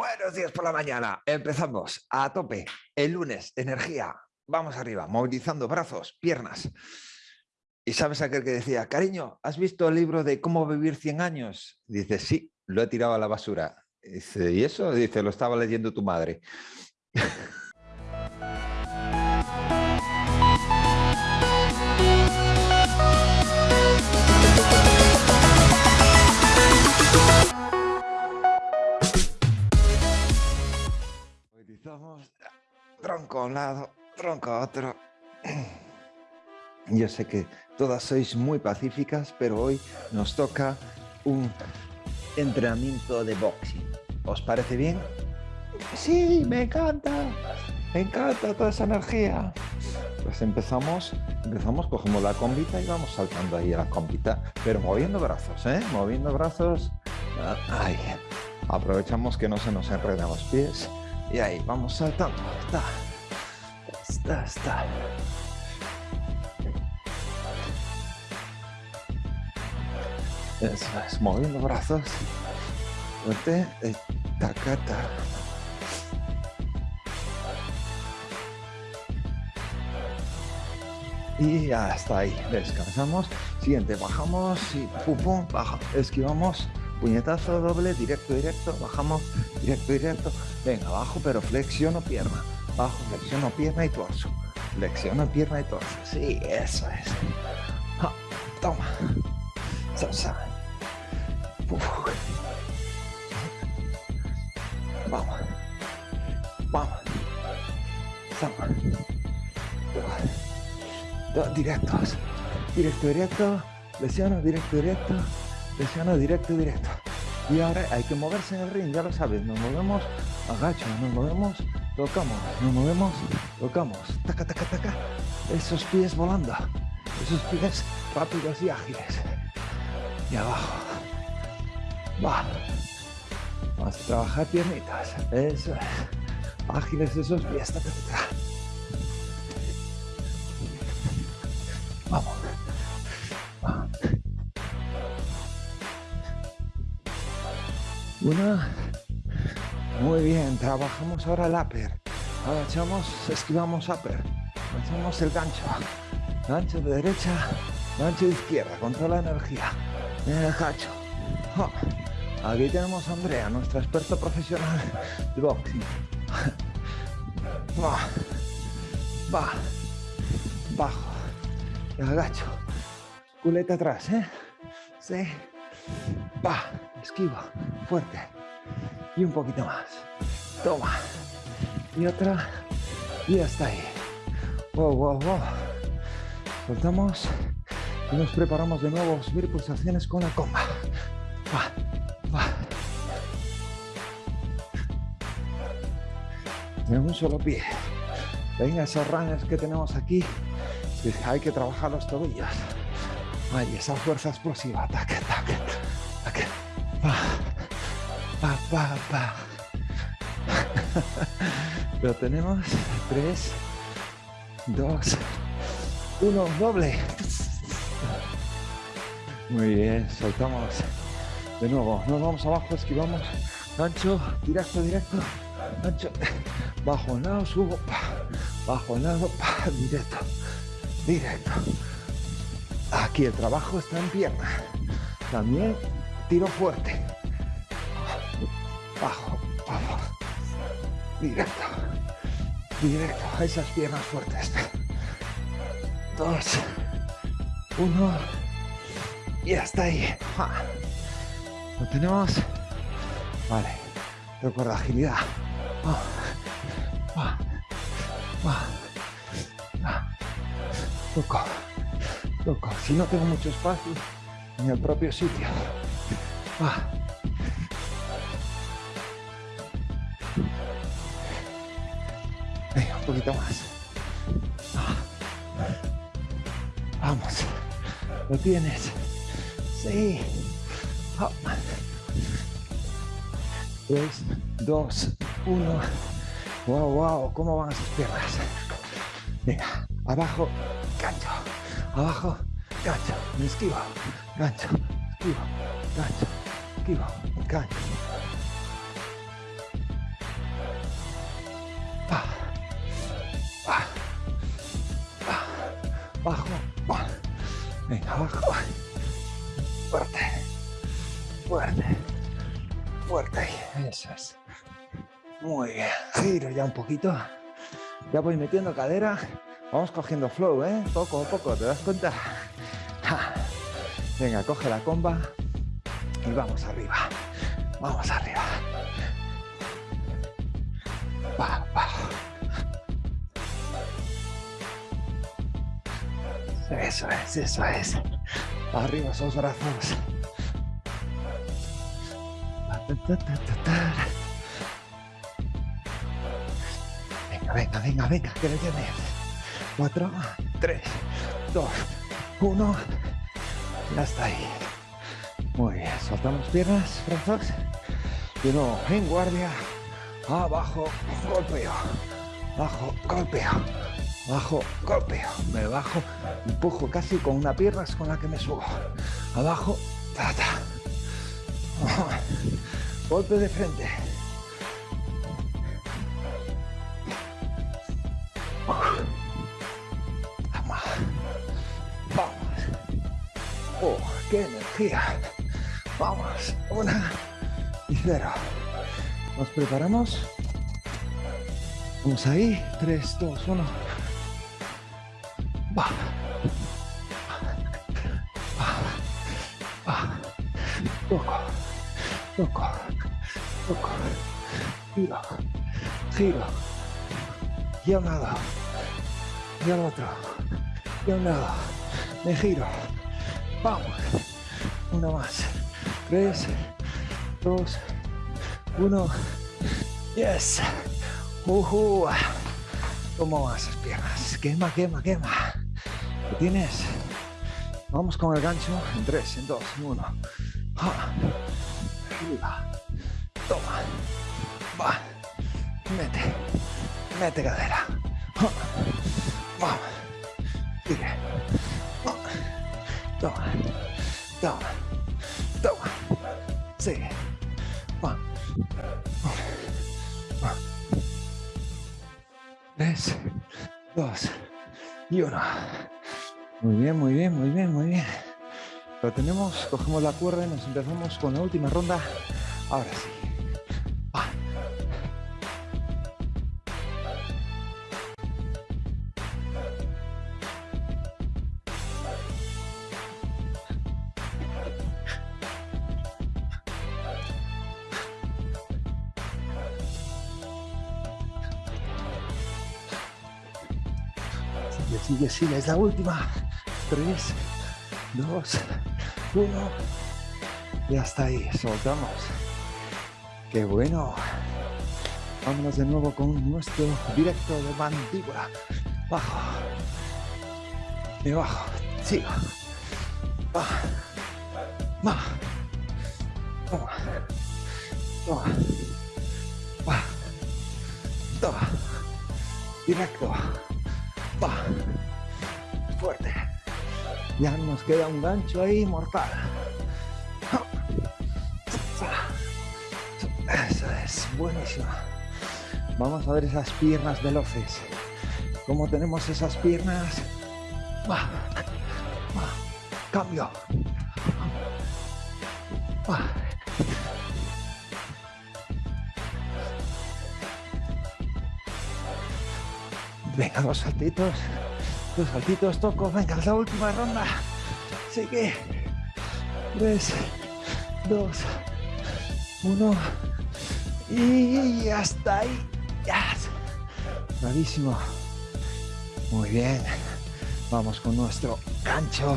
Buenos días por la mañana. Empezamos a tope. El lunes, energía. Vamos arriba, movilizando brazos, piernas. Y sabes aquel que decía, cariño, ¿has visto el libro de cómo vivir 100 años? Dice, sí, lo he tirado a la basura. Dice, ¿y eso? Dice, lo estaba leyendo tu madre. otro. Yo sé que todas sois muy pacíficas, pero hoy nos toca un entrenamiento de boxing. ¿Os parece bien? Sí, me encanta. Me encanta toda esa energía. Pues empezamos, empezamos, cogemos la combita y vamos saltando ahí a la combita, pero moviendo brazos, ¿eh? Moviendo brazos. Ahí. Aprovechamos que no se nos enredan los pies y ahí, vamos saltando. Está, está, está. Es, moviendo brazos. Fuerte, eh, tacata. Y hasta ahí, descansamos. Siguiente, bajamos y pum, pum, baja. Esquivamos, puñetazo doble, directo, directo, bajamos, directo, directo. Venga, abajo, pero flexiono pierna. Bajo, flexiono pierna y torso. Flexiono pierna y torso. Sí, eso es. toma. Vamos. Vamos. Dos, directos. Directo, directo. Lesiono, directo, directo. Lesiono, directo, directo. Y ahora hay que moverse en el ring, ya lo sabes. Nos movemos, agacho, nos movemos, tocamos, nos movemos, tocamos. Taca, taca, taca. Esos pies volando. Esos pies rápidos y ágiles y abajo. Va. Vamos a trabajar piernitas. Eso es. Ágiles esos pies. Vamos. Una. Muy bien. Trabajamos ahora el upper. Agachamos, esquivamos upper. Agachamos el gancho. Gancho de derecha, gancho de izquierda, con toda la energía. Eh, Hacho. Aquí tenemos a Andrea, nuestra experta profesional de boxing. Va, va, bajo, agacho, culeta atrás, ¿eh? Sí, va, esquiva, fuerte, y un poquito más. Toma, y otra, y hasta ahí. Wow, wow, wow. Soltamos y nos preparamos de nuevo a subir pulsaciones con la comba. Va, va. En un solo pie. Venga, esos runners que tenemos aquí, hay que trabajar los tobillos. Ay, esa fuerza explosiva. Ataque, ataque, ataque. Va, va, va, va. Lo tenemos. Tres, dos, uno, doble. Muy bien, soltamos. De nuevo, nos vamos abajo, esquivamos. Gancho, directo, directo. Gancho, bajo el lado, subo. Bajo el lado, directo. Directo. Aquí el trabajo está en pierna. También tiro fuerte. Directo. Directo a esas piernas fuertes. Dos. Uno y hasta ahí. Lo tenemos. Vale. Recuerda agilidad. Toco. Toco. Si no tengo mucho espacio en el propio sitio. Un poquito más. Vamos. Lo tienes. Sí. 3, 2, 1. Wow, wow, ¿cómo van esas piernas? Venga, abajo, gancho. Abajo, gancho. Me esquivo, gancho. Esquivo, gancho. Esquivo, gancho. Venga, abajo. Fuerte. Fuerte. Fuerte. Eso es. Muy bien. Giro ya un poquito. Ya voy metiendo cadera. Vamos cogiendo flow, ¿eh? Poco a poco, ¿te das cuenta? Venga, coge la comba y vamos arriba. Vamos arriba. Eso es, eso es. Arriba esos brazos. Venga, venga, venga, venga, que le tienes. Cuatro, tres, dos, uno. Ya está ahí. Muy bien, soltamos piernas, brazos. Y luego en guardia, abajo, golpeo, abajo, golpeo, bajo, golpeo, me bajo, empujo casi con una pierna es con la que me subo, abajo, ta, ta. golpe de frente, vamos, vamos, oh, qué energía, vamos, una y cero, nos preparamos, vamos ahí, 3, 2, 1, Toco. Toco. Toco. Giro. Giro. Y a un lado. Y al otro. Y a un lado. Me giro. Vamos. Una más. Tres, dos, uno. Yes. Uh ¿Cómo van esas piernas? Quema, quema, quema. ¿Lo tienes? Vamos con el gancho en tres, en dos, en uno. Arriba. Toma. Va. Mete. Mete cadera. Vamos. Sigue. Toma. Toma. Toma. Sigue. Va. Tres, dos y uno. Muy bien, muy bien, muy bien, muy bien. Lo tenemos, cogemos la cuerda y nos empezamos con la última ronda. Ahora sí. Sigue, sigue, es la última. Tres, dos, uno. Y hasta ahí, soltamos. Qué bueno. Vámonos de nuevo con nuestro directo de mandíbula. Bajo. Y bajo. Sigo. Va. Va. Toma. Toma. Va. Toma. Directo. Va. Fuerte. Ya nos queda un gancho ahí mortal. Eso es, buenísimo. Vamos a ver esas piernas veloces. ¿Cómo tenemos esas piernas? Cambio. Venga, dos saltitos. Dos saltitos, toco. Venga, la última ronda. Sigue. Tres, dos, uno. Y hasta ahí. Ya. Bravísimo. Muy bien. Vamos con nuestro gancho.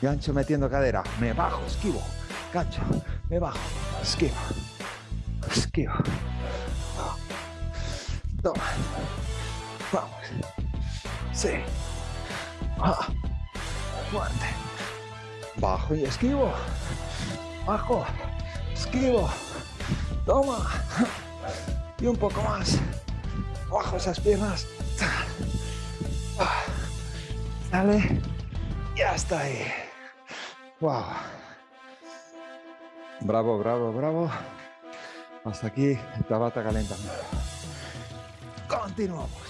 Gancho metiendo cadera. Me bajo, esquivo. Gancho. Me bajo. Esquivo. Esquivo. Toma. Vamos. Sí. Ah. Fuerte. Bajo y esquivo. Bajo. Esquivo. Toma. Y un poco más. Bajo esas piernas. Dale. Ya está ahí. Wow. Bravo, bravo, bravo. Hasta aquí el tabata calentamiento. Continuamos.